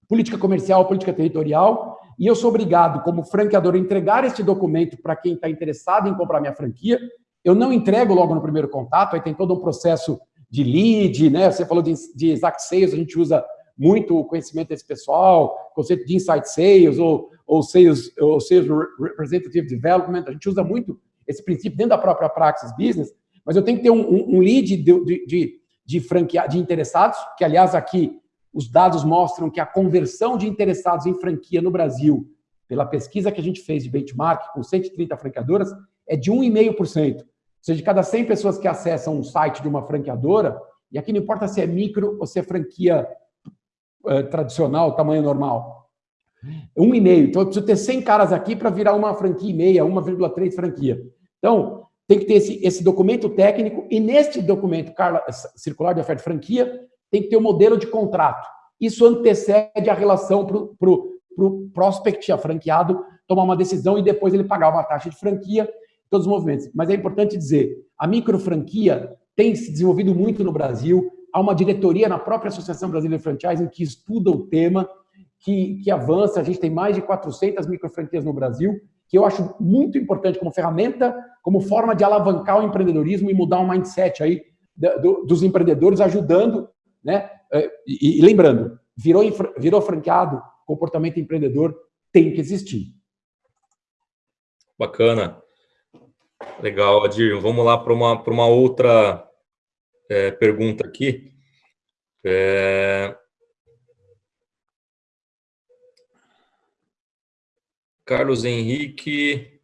política comercial, política territorial, e eu sou obrigado, como franqueador, a entregar este documento para quem está interessado em comprar minha franquia. Eu não entrego logo no primeiro contato, aí tem todo um processo de lead, né? Você falou de, de exact sales, a gente usa muito o conhecimento desse pessoal, conceito de insight sales ou, ou, sales, ou sales representative development, a gente usa muito esse princípio dentro da própria Praxis Business, mas eu tenho que ter um, um, um lead de, de, de, de, de interessados, que aliás aqui os dados mostram que a conversão de interessados em franquia no Brasil, pela pesquisa que a gente fez de benchmark com 130 franqueadoras, é de 1,5%. Ou seja, de cada 100 pessoas que acessam um site de uma franqueadora, e aqui não importa se é micro ou se é franquia é, tradicional, tamanho normal. Um e meio. Então, eu preciso ter 100 caras aqui para virar uma franquia e meia, 1,3 franquia. Então, tem que ter esse, esse documento técnico e neste documento Carla, circular de oferta de franquia tem que ter o um modelo de contrato. Isso antecede a relação para o prospect, a franqueado, tomar uma decisão e depois ele pagar uma taxa de franquia, todos os movimentos. Mas é importante dizer, a micro franquia tem se desenvolvido muito no Brasil, há uma diretoria na própria Associação Brasileira de Franchising que estuda o tema, que, que avança, a gente tem mais de 400 micro franquias no Brasil, que eu acho muito importante como ferramenta, como forma de alavancar o empreendedorismo e mudar o mindset aí do, dos empreendedores, ajudando, né? É, e, e lembrando, virou, virou franqueado, comportamento empreendedor tem que existir. Bacana. Legal, Adir. Vamos lá para uma, uma outra é, pergunta aqui. É... Carlos Henrique.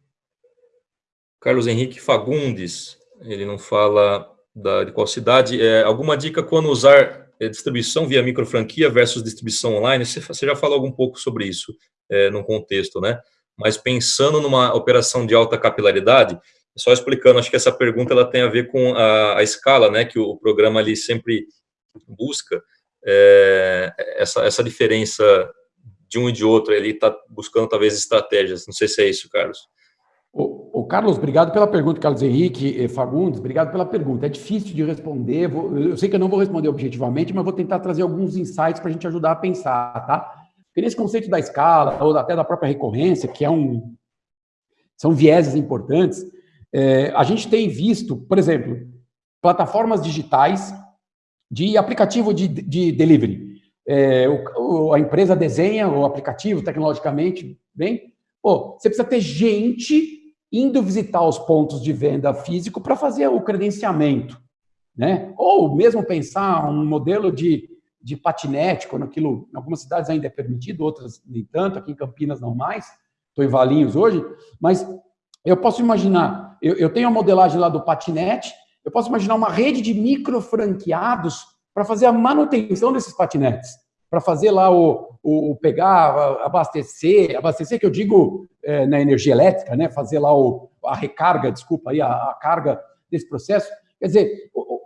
Carlos Henrique Fagundes. Ele não fala da, de qual cidade. É, alguma dica quando usar é, distribuição via micro franquia versus distribuição online? Você, você já falou algum pouco sobre isso é, no contexto, né? Mas pensando numa operação de alta capilaridade, só explicando, acho que essa pergunta ela tem a ver com a, a escala, né, que o programa ali sempre busca, é, essa, essa diferença de um e de outro, ele está buscando talvez estratégias, não sei se é isso, Carlos. O, o, Carlos, obrigado pela pergunta, Carlos Henrique Fagundes, obrigado pela pergunta. É difícil de responder, vou, eu sei que eu não vou responder objetivamente, mas vou tentar trazer alguns insights para a gente ajudar a pensar, tá? Porque nesse conceito da escala, ou até da própria recorrência, que é um, são vieses importantes, é, a gente tem visto, por exemplo, plataformas digitais de aplicativo de, de delivery. É, o, a empresa desenha o aplicativo tecnologicamente bem. Pô, você precisa ter gente indo visitar os pontos de venda físico para fazer o credenciamento. Né? Ou mesmo pensar um modelo de, de patinete, quando aquilo, em algumas cidades ainda é permitido, outras nem tanto, aqui em Campinas não mais, estou em Valinhos hoje, mas eu posso imaginar, eu, eu tenho a modelagem lá do patinete, eu posso imaginar uma rede de micro franqueados para fazer a manutenção desses patinetes, para fazer lá o, o, o, pegar, abastecer, abastecer que eu digo é, na energia elétrica, né? Fazer lá o, a recarga, desculpa aí, a, a carga desse processo. Quer dizer,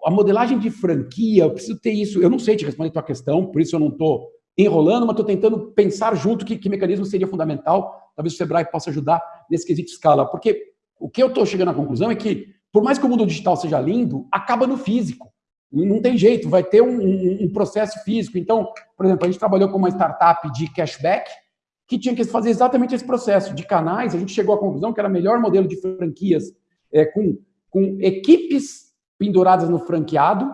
a modelagem de franquia, eu preciso ter isso. Eu não sei te responder a tua questão, por isso eu não estou enrolando, mas estou tentando pensar junto que, que mecanismo seria fundamental. Talvez o Sebrae possa ajudar nesse quesito escala. Porque o que eu estou chegando à conclusão é que, por mais que o mundo digital seja lindo, acaba no físico. Não tem jeito, vai ter um, um, um processo físico. Então, por exemplo, a gente trabalhou com uma startup de cashback que tinha que fazer exatamente esse processo de canais. A gente chegou à conclusão que era o melhor modelo de franquias é, com, com equipes penduradas no franqueado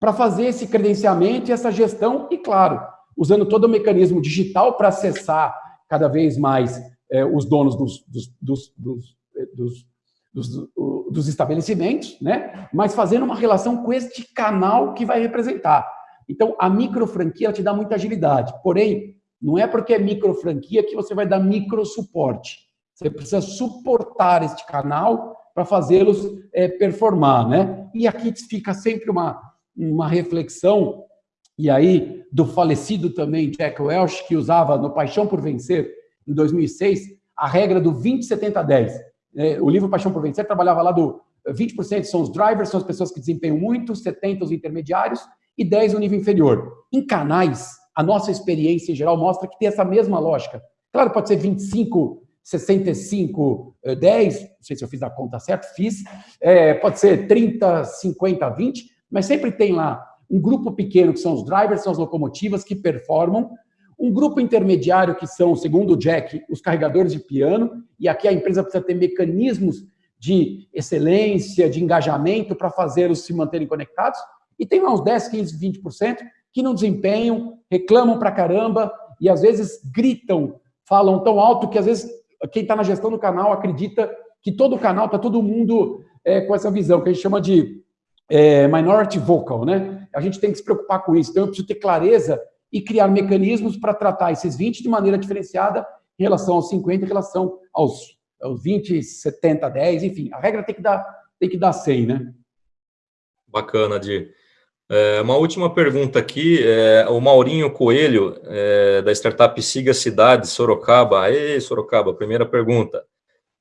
para fazer esse credenciamento e essa gestão. E, claro, usando todo o mecanismo digital para acessar cada vez mais é, os donos dos, dos, dos, dos, dos, estabelecimentos, né? mas fazendo uma relação com este canal que vai representar. Então, a micro franquia te dá muita agilidade, porém, não é porque é micro franquia que você vai dar micro suporte. Você precisa suportar este canal para fazê-los é, performar, né? E aqui fica sempre uma, uma reflexão e aí do falecido também Jack Welch, que usava no Paixão por Vencer, em 2006, a regra do 20, 70, 10. O livro Paixão por Vencer trabalhava lá do 20% são os drivers, são as pessoas que desempenham muito, 70% os intermediários e 10% o nível inferior. Em canais, a nossa experiência em geral mostra que tem essa mesma lógica. Claro, pode ser 25, 65, 10, não sei se eu fiz a conta certa, fiz, é, pode ser 30, 50, 20, mas sempre tem lá um grupo pequeno, que são os drivers, são as locomotivas que performam, um grupo intermediário, que são, segundo o Jack, os carregadores de piano, e aqui a empresa precisa ter mecanismos de excelência, de engajamento para fazê-los se manterem conectados, e tem lá uns 10, 15, 20% que não desempenham, reclamam para caramba, e às vezes gritam, falam tão alto que às vezes quem está na gestão do canal acredita que todo o canal, está todo mundo é, com essa visão, que a gente chama de é, minority vocal, né? a gente tem que se preocupar com isso. Então, eu preciso ter clareza e criar mecanismos para tratar esses 20 de maneira diferenciada em relação aos 50, em relação aos, aos 20, 70, 10, enfim. A regra tem que dar, tem que dar 100, né? Bacana, Dir. É, uma última pergunta aqui, é, o Maurinho Coelho, é, da startup Siga Cidade, Sorocaba. Aê, Sorocaba, primeira pergunta.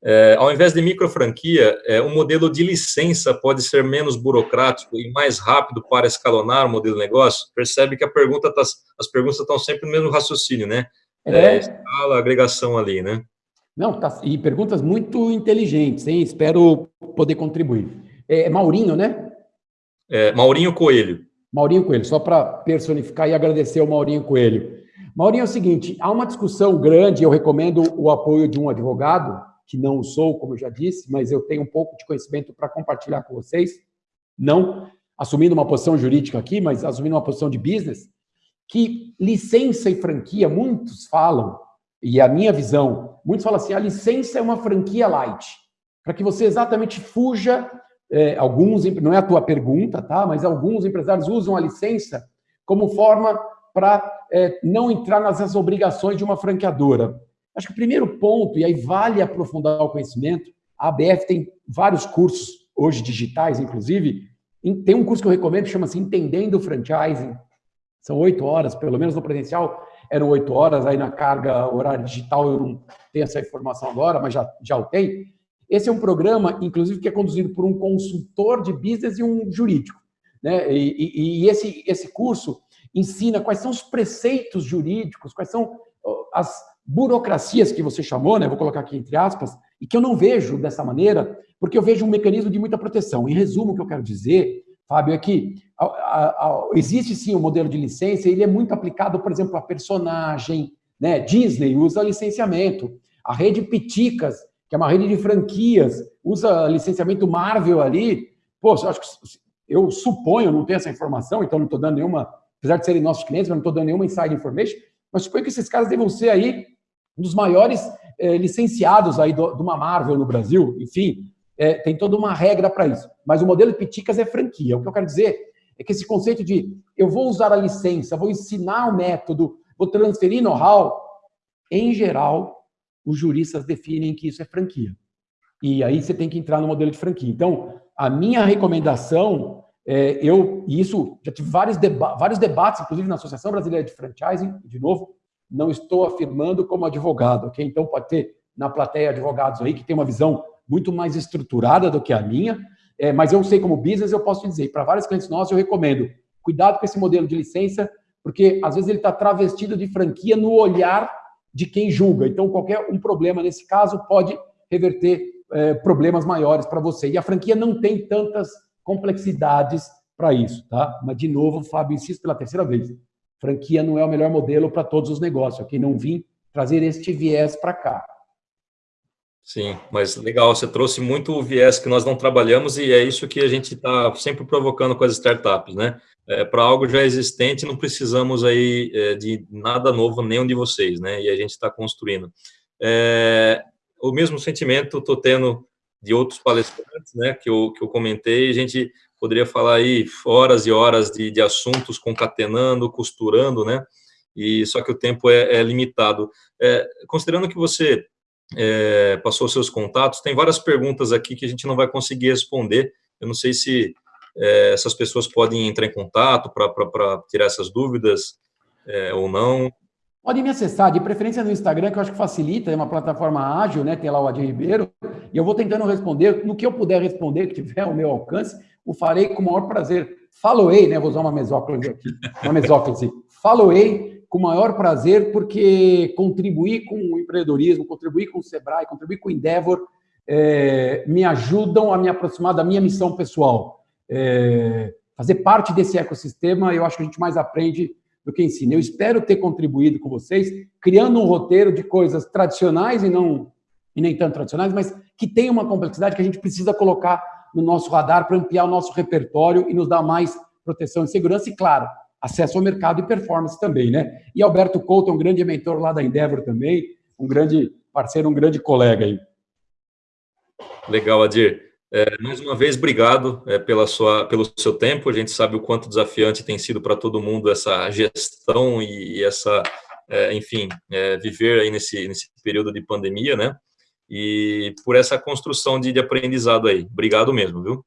É, ao invés de micro franquia, é, um modelo de licença pode ser menos burocrático e mais rápido para escalonar o modelo de negócio? Percebe que a pergunta tá, as perguntas estão sempre no mesmo raciocínio, né? é. escala, agregação ali, né? Não, tá, e perguntas muito inteligentes, hein? Espero poder contribuir. É Maurinho, né? É, Maurinho Coelho. Maurinho Coelho, só para personificar e agradecer ao Maurinho Coelho. Maurinho, é o seguinte, há uma discussão grande, eu recomendo o apoio de um advogado, que não sou, como eu já disse, mas eu tenho um pouco de conhecimento para compartilhar com vocês, não assumindo uma posição jurídica aqui, mas assumindo uma posição de business, que licença e franquia, muitos falam, e a minha visão, muitos falam assim, a licença é uma franquia light, para que você exatamente fuja, é, alguns, não é a tua pergunta, tá? mas alguns empresários usam a licença como forma para é, não entrar nas obrigações de uma franqueadora. Acho que o primeiro ponto, e aí vale aprofundar o conhecimento, a ABF tem vários cursos, hoje digitais, inclusive, tem um curso que eu recomendo que chama-se Entendendo o Franchising, são oito horas, pelo menos no presencial eram oito horas, aí na carga horária digital eu não tenho essa informação agora, mas já, já o tenho. Esse é um programa, inclusive, que é conduzido por um consultor de business e um jurídico. Né? E, e, e esse, esse curso ensina quais são os preceitos jurídicos, quais são as burocracias que você chamou, né? vou colocar aqui entre aspas, e que eu não vejo dessa maneira, porque eu vejo um mecanismo de muita proteção. Em resumo, o que eu quero dizer, Fábio, é que a, a, a, existe sim o um modelo de licença, ele é muito aplicado, por exemplo, a personagem, né? Disney usa licenciamento, a rede Piticas, que é uma rede de franquias, usa licenciamento Marvel ali. Pô, eu, acho que, eu suponho, não tenho essa informação, então não estou dando nenhuma apesar de serem nossos clientes, mas não estou dando nenhuma inside information, mas suponho que esses caras devam ser aí um dos maiores é, licenciados aí do, de uma Marvel no Brasil, enfim, é, tem toda uma regra para isso. Mas o modelo Piticas é franquia. O que eu quero dizer é que esse conceito de eu vou usar a licença, vou ensinar o método, vou transferir know-how, em geral, os juristas definem que isso é franquia. E aí você tem que entrar no modelo de franquia. Então, a minha recomendação é, eu, e isso, já tive vários, deba vários debates, inclusive na Associação Brasileira de Franchising, de novo, não estou afirmando como advogado, ok? Então pode ter na plateia advogados aí que tem uma visão muito mais estruturada do que a minha, é, mas eu sei como business, eu posso te dizer, para vários clientes nossos eu recomendo, cuidado com esse modelo de licença, porque às vezes ele está travestido de franquia no olhar de quem julga. Então qualquer um problema nesse caso pode reverter é, problemas maiores para você. E a franquia não tem tantas complexidades para isso, tá? Mas, de novo, Fábio, insisto pela terceira vez, franquia não é o melhor modelo para todos os negócios, ok? Não vim trazer este viés para cá. Sim, mas legal, você trouxe muito o viés que nós não trabalhamos e é isso que a gente está sempre provocando com as startups, né? É, para algo já existente, não precisamos aí é, de nada novo, nenhum de vocês, né? E a gente está construindo. É, o mesmo sentimento estou tendo de outros palestrantes, né, que eu, que eu comentei, a gente poderia falar aí horas e horas de, de assuntos concatenando, costurando, né, e só que o tempo é, é limitado. É, considerando que você é, passou seus contatos, tem várias perguntas aqui que a gente não vai conseguir responder, eu não sei se é, essas pessoas podem entrar em contato para tirar essas dúvidas é, ou não. Podem me acessar, de preferência no Instagram, que eu acho que facilita, é uma plataforma ágil, né? Tem lá o Adir Ribeiro, e eu vou tentando responder, no que eu puder responder, que tiver ao meu alcance, o farei com o maior prazer. Faloei, né? Vou usar uma mesóclise aqui, uma mesóclise. Faloei com o maior prazer, porque contribuir com o empreendedorismo, contribuir com o Sebrae, contribuir com o Endeavor, é, me ajudam a me aproximar da minha missão pessoal. É, fazer parte desse ecossistema, eu acho que a gente mais aprende do que ensina. Eu espero ter contribuído com vocês, criando um roteiro de coisas tradicionais e não e nem tanto tradicionais, mas que tem uma complexidade que a gente precisa colocar no nosso radar para ampliar o nosso repertório e nos dar mais proteção e segurança e, claro, acesso ao mercado e performance também, né? E Alberto Couto um grande mentor lá da Endeavor também, um grande parceiro, um grande colega aí. Legal, Adir. É, mais uma vez, obrigado é, pela sua, pelo seu tempo. A gente sabe o quanto desafiante tem sido para todo mundo essa gestão e, e essa, é, enfim, é, viver aí nesse, nesse período de pandemia, né? E por essa construção de, de aprendizado aí. Obrigado mesmo, viu?